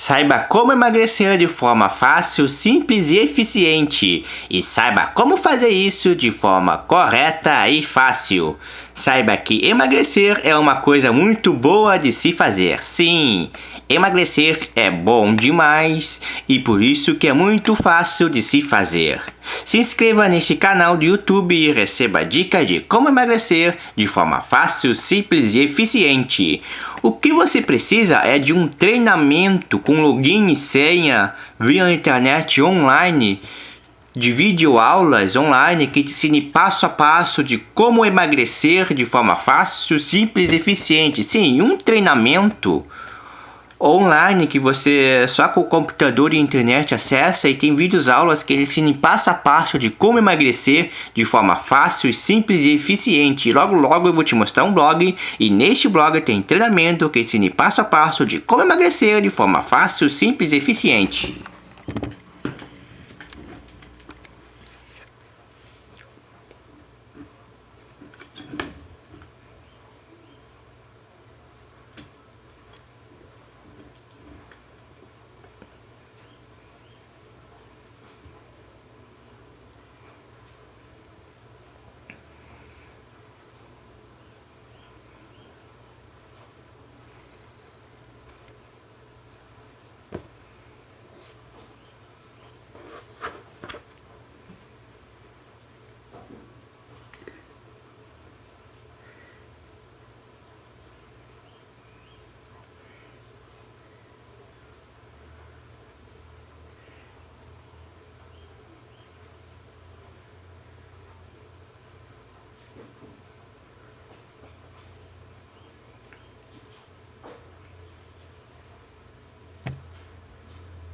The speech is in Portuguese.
Saiba como emagrecer de forma fácil, simples e eficiente. E saiba como fazer isso de forma correta e fácil. Saiba que emagrecer é uma coisa muito boa de se fazer. Sim, emagrecer é bom demais e por isso que é muito fácil de se fazer. Se inscreva neste canal do YouTube e receba dicas de como emagrecer de forma fácil, simples e eficiente. O que você precisa é de um treinamento com login e senha via internet online de videoaulas online que te ensine passo a passo de como emagrecer de forma fácil, simples e eficiente. Sim, um treinamento online que você só com o computador e internet acessa e tem vídeos aulas que ensinam passo a passo de como emagrecer de forma fácil, simples e eficiente. Logo logo eu vou te mostrar um blog e neste blog tem treinamento que ensina passo a passo de como emagrecer de forma fácil, simples e eficiente.